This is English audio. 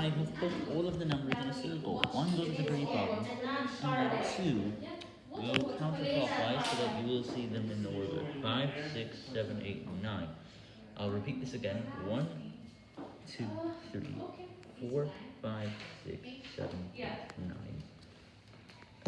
I have put all of the numbers in a circle. One goes to the grey problem, and then two go counterclockwise so that you will see them in the order Five, six, seven, eight, nine. I'll repeat this again. One, two, three, four, five.